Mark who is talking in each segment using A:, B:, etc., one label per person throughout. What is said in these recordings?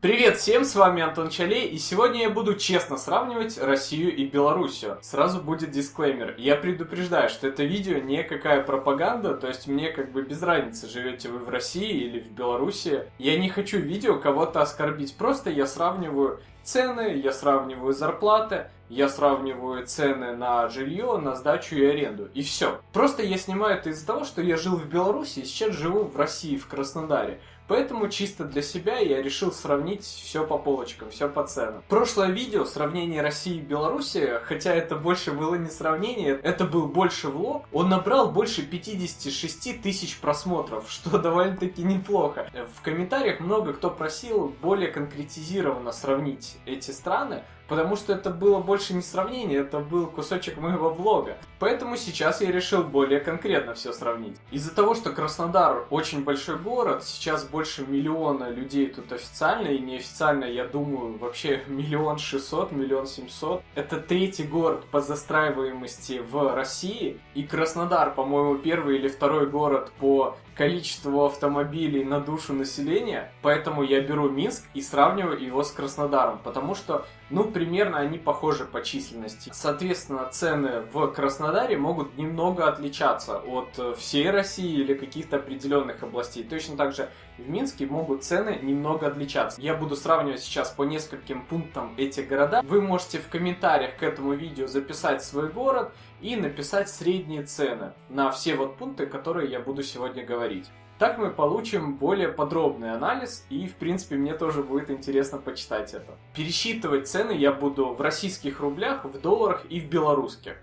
A: Привет всем, с вами Антон Чалей, и сегодня я буду честно сравнивать Россию и Белоруссию. Сразу будет дисклеймер. Я предупреждаю, что это видео не какая пропаганда, то есть мне как бы без разницы, живете вы в России или в Беларуси. Я не хочу видео кого-то оскорбить, просто я сравниваю цены, я сравниваю зарплаты, я сравниваю цены на жилье, на сдачу и аренду. И все. Просто я снимаю это из-за того, что я жил в Беларуси и сейчас живу в России, в Краснодаре. Поэтому чисто для себя я решил сравнить все по полочкам, все по ценам. Прошлое видео, сравнение России и Беларуси, хотя это больше было не сравнение, это был больше влог, он набрал больше 56 тысяч просмотров, что довольно-таки неплохо. В комментариях много кто просил более конкретизированно сравнить эти страны, потому что это было больше не сравнение, это был кусочек моего влога. Поэтому сейчас я решил более конкретно все сравнить. Из-за того, что Краснодар очень большой город, сейчас больше миллиона людей тут официально и неофициально, я думаю, вообще миллион шестьсот, миллион семьсот. Это третий город по застраиваемости в России, и Краснодар, по-моему, первый или второй город по количеству автомобилей на душу населения, поэтому я беру Минск и сравниваю его с Краснодаром, потому что, ну, примерно они похожи по численности. Соответственно, цены в Краснодаре могут немного отличаться от э, всей России или каких-то определенных областей. Точно так же в Минске могут цены немного отличаться. Я буду сравнивать сейчас по нескольким пунктам эти города. Вы можете в комментариях к этому видео записать свой город и написать средние цены на все вот пункты, которые я буду сегодня говорить. Так мы получим более подробный анализ, и в принципе мне тоже будет интересно почитать это. Пересчитывать цены я буду в российских рублях, в долларах и в белорусских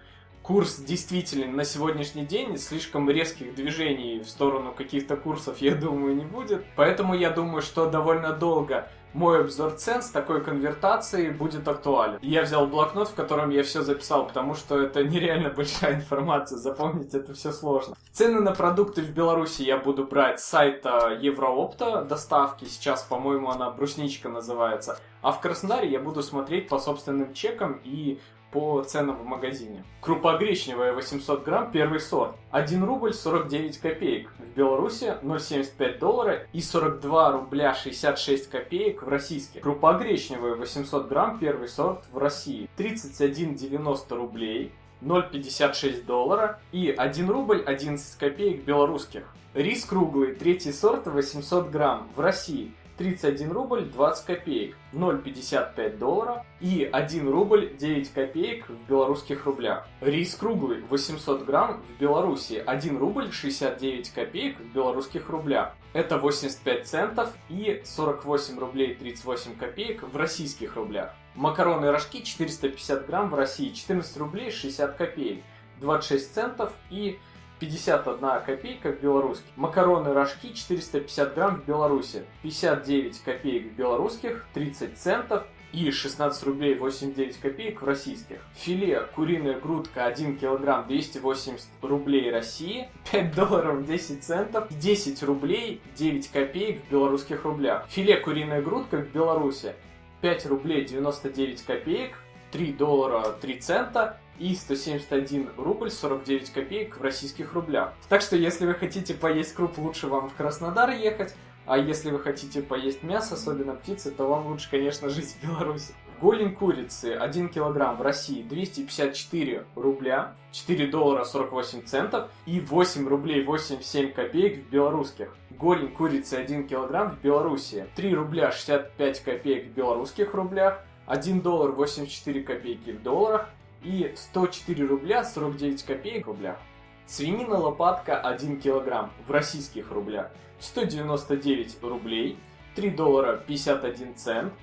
A: курс действительно на сегодняшний день слишком резких движений в сторону каких-то курсов, я думаю, не будет. Поэтому я думаю, что довольно долго мой обзор цен с такой конвертацией будет актуален. Я взял блокнот, в котором я все записал, потому что это нереально большая информация, запомнить это все сложно. Цены на продукты в Беларуси я буду брать с сайта Евроопта доставки, сейчас, по-моему, она брусничка называется. А в Краснодаре я буду смотреть по собственным чекам и по ценам в магазине. Крупа гречневая 800 грамм, первый сорт. 1 рубль 49 копеек. В Беларуси 0,75 доллара и 42 рубля 66 копеек в российских. Крупа гречневая 800 грамм, первый сорт в России. 31,90 рублей. 0,56 доллара и 1 рубль 11 копеек белорусских. Рис круглый, третий сорт 800 грамм в России 31 рубль 20 копеек, 0,55 доллара и 1 рубль 9 копеек в белорусских рублях. Рис круглый 800 грамм в Беларуси 1 рубль 69 копеек в белорусских рублях. Это 85 центов и 48 рублей 38 копеек в российских рублях. Макароны рожки 450 грамм в России 14 рублей 60 копеек, 26 центов и 51 копейка в белорусских. Макароны рожки 450 грамм в Беларуси. 59 копеек в белорусских, 30 центов и 16 рублей 89 копеек в российских. Филе куриная грудка 1 килограмм 280 рублей России, 5 долларов 10 центов, 10 рублей 9 копеек в белорусских рублях. Филе куриная грудка в Беларуси 5 рублей 99 копеек, 3 доллара 3 цента и 171 рубль 49 копеек в российских рублях. Так что если вы хотите поесть круп, лучше вам в Краснодар ехать, а если вы хотите поесть мясо, особенно птицы, то вам лучше, конечно, жить в Беларуси. Голень курицы 1 килограмм в России 254 рубля, 4 доллара 48 центов и 8 рублей 87 копеек в белорусских. Голень курицы 1 килограмм в Беларуси 3 рубля 65 копеек в белорусских рублях, 1 доллар 84 копейки в долларах и 104 рубля 49 копеек в рублях. Свинина лопатка 1 килограмм в российских рублях 199 рублей, 3 доллара 51 цент,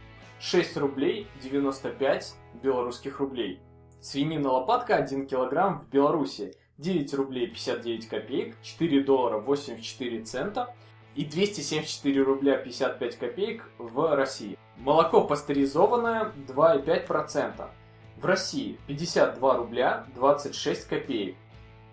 A: 6 рублей 95 белорусских рублей. Свинина лопатка 1 килограмм в Беларуси 9 рублей 59 копеек, 4 доллара 84 цента и 274 рубля 55 копеек в России. Молоко пастеризованное 2,5%. В России 52 рубля 26 копеек,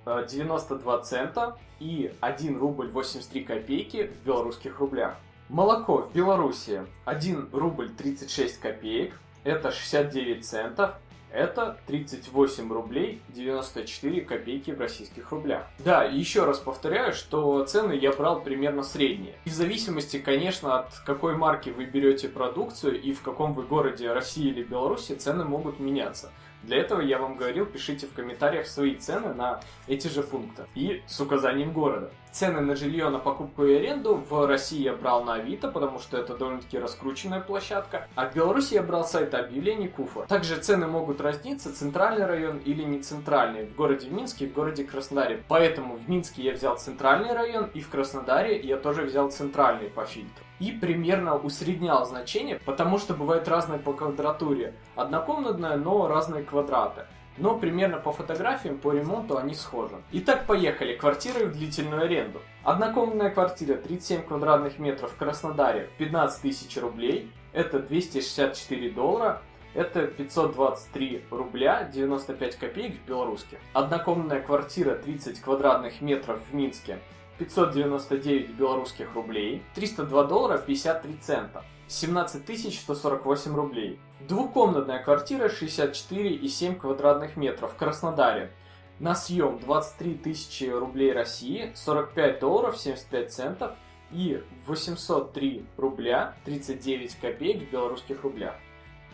A: 92 э, цента и 1 рубль 83 копейки в белорусских рублях. Молоко в Беларуси 1 рубль 36 копеек, это 69 центов, Это 38 рублей 94 копейки в российских рублях. Да, еще раз повторяю, что цены я брал примерно средние. И в зависимости, конечно, от какой марки вы берете продукцию и в каком вы городе России или Беларуси, цены могут меняться. Для этого я вам говорил, пишите в комментариях свои цены на эти же пункты и с указанием города. Цены на жилье, на покупку и аренду в России я брал на Авито, потому что это довольно-таки раскрученная площадка, а в Беларуси я брал сайт объявлений Куфа. Также цены могут разниться, центральный район или не центральный, в городе Минске и в городе Краснодаре. Поэтому в Минске я взял центральный район и в Краснодаре я тоже взял центральный по фильтру и примерно усреднял значение, потому что бывает разное по квадратуре. Однокомнатная, но разные квадраты. Но примерно по фотографиям, по ремонту они схожи. Итак, поехали. Квартиры в длительную аренду. Однокомнатная квартира 37 квадратных метров в Краснодаре 15 тысяч рублей. Это 264 доллара. Это 523 рубля 95 копеек в белорусских. Однокомнатная квартира 30 квадратных метров в Минске 599 белорусских рублей, 302 доллара 53 цента, 17 148 рублей. Двухкомнатная квартира 64,7 квадратных метров в Краснодаре. На съем 23 тысячи рублей России, 45 долларов 75 центов и 803 рубля 39 копеек в белорусских рублях.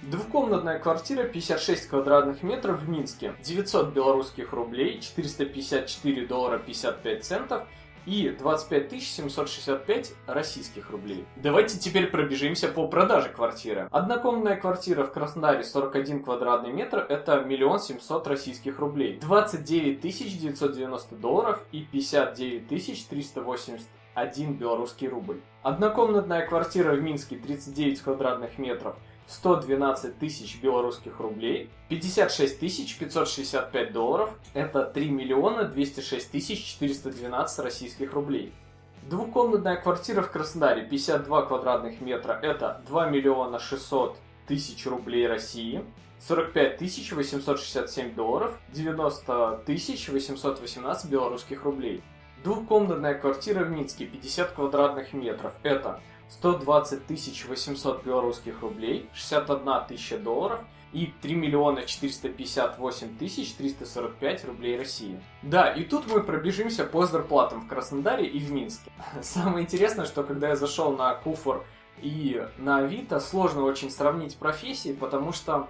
A: Двухкомнатная квартира 56 квадратных метров в Минске, 900 белорусских рублей, 454 доллара 55 центов и 25 765 российских рублей. Давайте теперь пробежимся по продаже квартиры. Однокомнатная квартира в Краснодаре 41 квадратный метр это миллион семьсот российских рублей. 29 990 долларов и 59 381 белорусский рубль. Однокомнатная квартира в Минске 39 квадратных метров 112 тысяч белорусских рублей, 56 тысяч 565 долларов, это 3 миллиона 206 тысяч 412 российских рублей. Двухкомнатная квартира в Краснодаре 52 квадратных метра, это 2 миллиона 600 тысяч рублей России, 45 тысяч 867 долларов, 90 тысяч 818 белорусских рублей. Двухкомнатная квартира в Минске 50 квадратных метров, это 120 тысяч 800 белорусских рублей, 61 тысяча долларов и 3 миллиона 458 тысяч 345 рублей России. Да, и тут мы пробежимся по зарплатам в Краснодаре и в Минске. Самое интересное, что когда я зашел на Куфор и на Авито, сложно очень сравнить профессии, потому что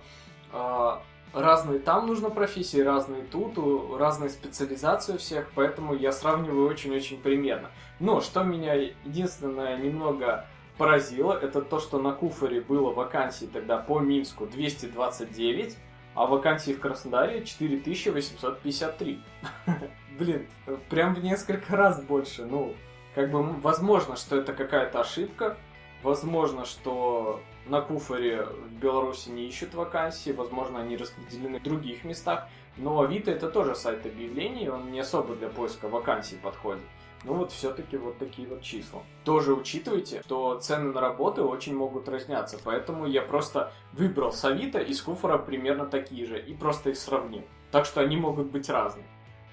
A: э, разные там нужно профессии, разные тут, разные специализации у всех, поэтому я сравниваю очень-очень примерно. Но что меня единственное немного поразило, это то, что на Куфоре было вакансий тогда по Минску 229, а вакансий в Краснодаре 4853. Блин, прям в несколько раз больше. Ну, как бы, возможно, что это какая-то ошибка, возможно, что на Куфоре в Беларуси не ищут вакансии, возможно, они распределены в других местах, но Авито это тоже сайт объявлений, он не особо для поиска вакансий подходит. Ну вот все-таки вот такие вот числа. Тоже учитывайте, что цены на работы очень могут разниться, поэтому я просто выбрал с Авито и с Куфора примерно такие же и просто их сравнил. Так что они могут быть разные.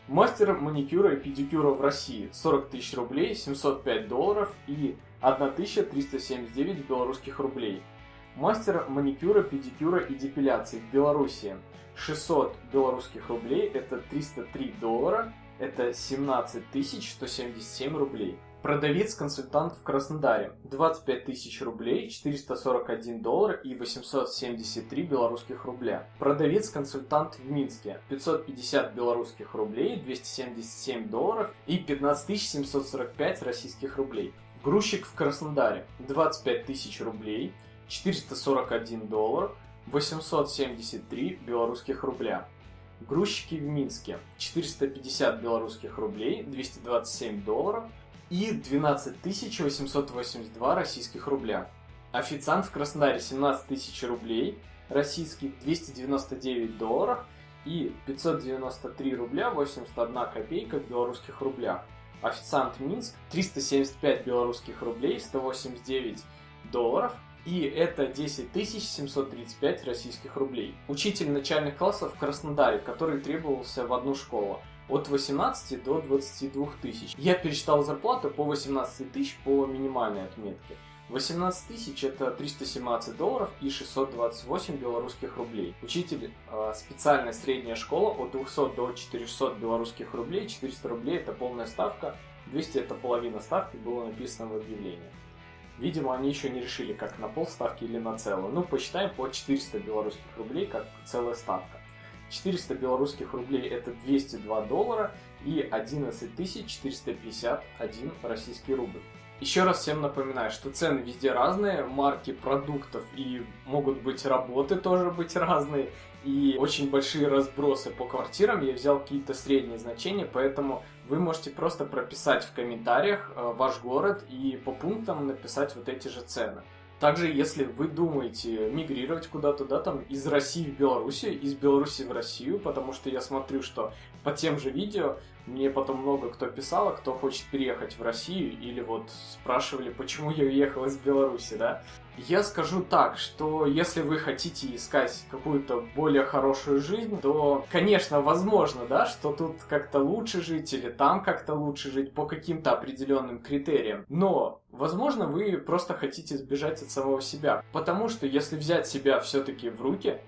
A: Мастер маникюра и педикюра в России 40 тысяч рублей, 705 долларов и 1379 белорусских рублей. Мастер маникюра, педикюра и депиляции в Беларуси 600 белорусских рублей, это 303 доллара, это 17 177 рублей. Продавец-консультант в Краснодаре 25 тысяч рублей, 441 доллар и 873 белорусских рубля. Продавец-консультант в Минске 550 белорусских рублей, 277 долларов и 15 745 российских рублей. Грузчик в Краснодаре 25 тысяч рублей, 441 доллар, 873 белорусских рубля. Грузчики в Минске 450 белорусских рублей, 227 долларов и 12 882 российских рубля. Официант в Краснодаре 17 тысяч рублей, российских 299 долларов и 593 рубля 81 копейка в белорусских рублях. Официант Минск 375 белорусских рублей, 189 долларов и это 10 735 российских рублей. Учитель начальных классов в Краснодаре, который требовался в одну школу от 18 до 22 тысяч. Я пересчитал зарплату по 18 тысяч по минимальной отметке. 18 тысяч это 317 долларов и 628 белорусских рублей. Учитель э, специальная средняя школа от 200 до 400 белорусских рублей, 400 рублей это полная ставка, 200 это половина ставки, было написано в объявлении. Видимо, они еще не решили, как на полставки или на целую. Ну, посчитаем по 400 белорусских рублей, как целая ставка. 400 белорусских рублей это 202 доллара и 11 451 российский рубль. Еще раз всем напоминаю, что цены везде разные, марки продуктов и могут быть работы тоже быть разные, и очень большие разбросы по квартирам. Я взял какие-то средние значения, поэтому вы можете просто прописать в комментариях э, ваш город и по пунктам написать вот эти же цены. Также, если вы думаете мигрировать куда-то, да, там, из России в Белоруссию, из Беларуси в Россию, потому что я смотрю, что по тем же видео мне потом много кто писал, кто хочет переехать в Россию, или вот спрашивали, почему я уехал из Беларуси, да. Я скажу так, что если вы хотите искать какую-то более хорошую жизнь, то, конечно, возможно, да, что тут как-то лучше жить или там как-то лучше жить по каким-то определенным критериям. Но, возможно, вы просто хотите сбежать от самого себя. Потому что если взять себя все-таки в руки,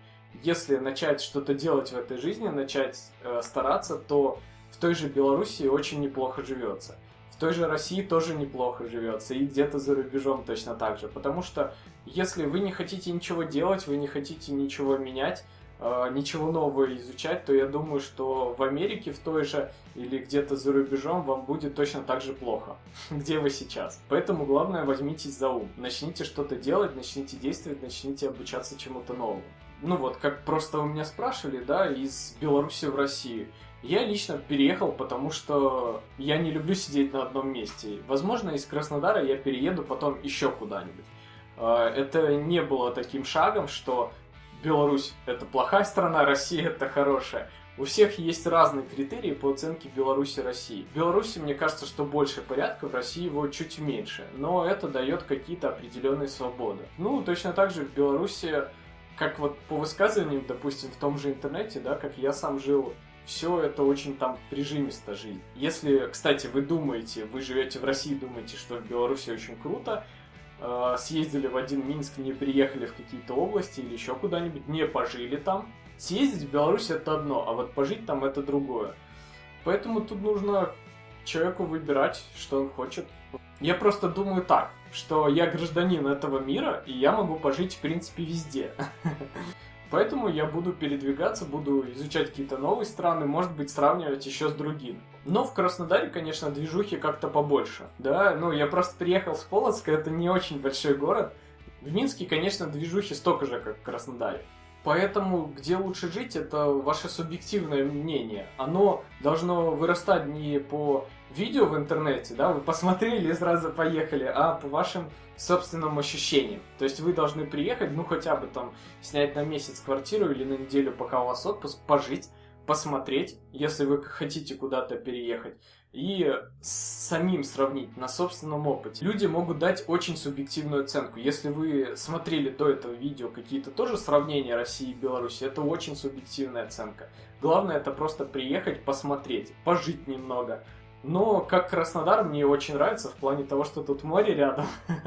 A: если начать что-то делать в этой жизни, начать э, стараться, то той же Беларуси очень неплохо живется. В той же России тоже неплохо живется, и где-то за рубежом точно так же. Потому что если вы не хотите ничего делать, вы не хотите ничего менять, э, ничего нового изучать, то я думаю, что в Америке в той же или где-то за рубежом вам будет точно так же плохо, где вы сейчас. Поэтому главное возьмитесь за ум, начните что-то делать, начните действовать, начните обучаться чему-то новому. Ну вот, как просто у меня спрашивали, да, из Беларуси в Россию. Я лично переехал, потому что я не люблю сидеть на одном месте. Возможно, из Краснодара я перееду потом еще куда-нибудь. А, это не было таким шагом, что Беларусь это плохая страна, Россия это хорошая. У всех есть разные критерии по оценке Беларуси России. В Беларуси, мне кажется, что больше порядка, в России его чуть меньше. Но это дает какие-то определенные свободы. Ну, точно так же в Беларуси, как вот по высказываниям, допустим, в том же интернете, да, как я сам жил все это очень там прижимисто жить. Если, кстати, вы думаете, вы живете в России, думаете, что в Беларуси очень круто, э, съездили в один Минск, не приехали в какие-то области или еще куда-нибудь, не пожили там. Съездить в Беларусь это одно, а вот пожить там это другое. Поэтому тут нужно человеку выбирать, что он хочет. Я просто думаю так, что я гражданин этого мира, и я могу пожить, в принципе, везде. Поэтому я буду передвигаться, буду изучать какие-то новые страны, может быть, сравнивать еще с другими. Но в Краснодаре, конечно, движухи как-то побольше. Да, ну я просто приехал с Полоцка, это не очень большой город. В Минске, конечно, движухи столько же, как в Краснодаре. Поэтому где лучше жить, это ваше субъективное мнение. Оно должно вырастать не по видео в интернете, да, вы посмотрели и сразу поехали, а по вашим собственным ощущениям. То есть вы должны приехать, ну хотя бы там снять на месяц квартиру или на неделю, пока у вас отпуск, пожить, посмотреть, если вы хотите куда-то переехать, и самим сравнить на собственном опыте. Люди могут дать очень субъективную оценку. Если вы смотрели до этого видео какие-то тоже сравнения России и Беларуси, это очень субъективная оценка. Главное это просто приехать, посмотреть, пожить немного. Но как Краснодар мне очень нравится в плане того, что тут море рядом.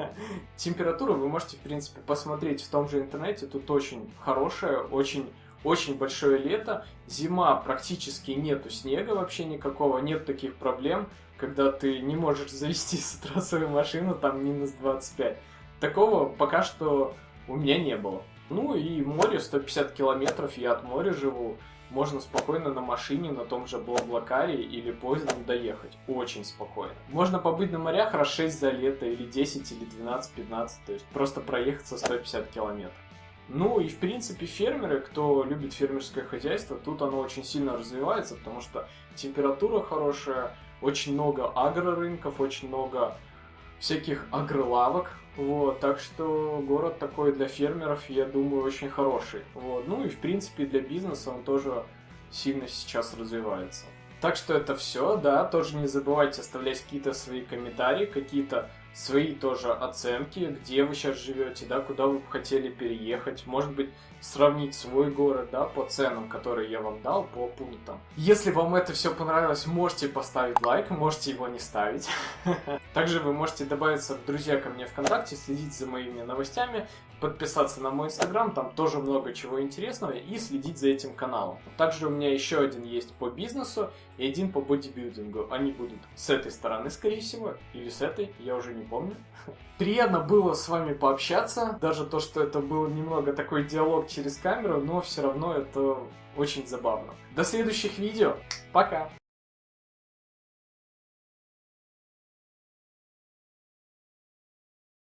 A: Температуру вы можете, в принципе, посмотреть в том же интернете. Тут очень хорошая, очень очень большое лето, зима практически нету снега вообще никакого, нет таких проблем, когда ты не можешь завести с утра свою машину, там минус 25. Такого пока что у меня не было. Ну и море 150 километров, я от моря живу. Можно спокойно на машине, на том же Блаблакаре или поездом доехать. Очень спокойно. Можно побыть на морях раз 6 за лето, или 10, или 12-15. То есть просто проехаться 150 километров. Ну и в принципе фермеры, кто любит фермерское хозяйство, тут оно очень сильно развивается, потому что температура хорошая, очень много агрорынков, очень много всяких агролавок, вот, так что город такой для фермеров, я думаю, очень хороший. Вот, ну и в принципе для бизнеса он тоже сильно сейчас развивается. Так что это все, да, тоже не забывайте оставлять какие-то свои комментарии, какие-то свои тоже оценки, где вы сейчас живете, да, куда вы бы хотели переехать, может быть, сравнить свой город, да, по ценам, которые я вам дал, по пунктам. Если вам это все понравилось, можете поставить лайк, можете его не ставить. Также вы можете добавиться в друзья ко мне ВКонтакте, следить за моими новостями, подписаться на мой инстаграм, там тоже много чего интересного, и следить за этим каналом. Также у меня еще один есть по бизнесу и один по бодибилдингу. Они будут с этой стороны, скорее всего, или с этой, я уже не помню. Приятно было с вами пообщаться, даже то, что это был немного такой диалог через камеру, но все равно это очень забавно. До следующих видео, пока!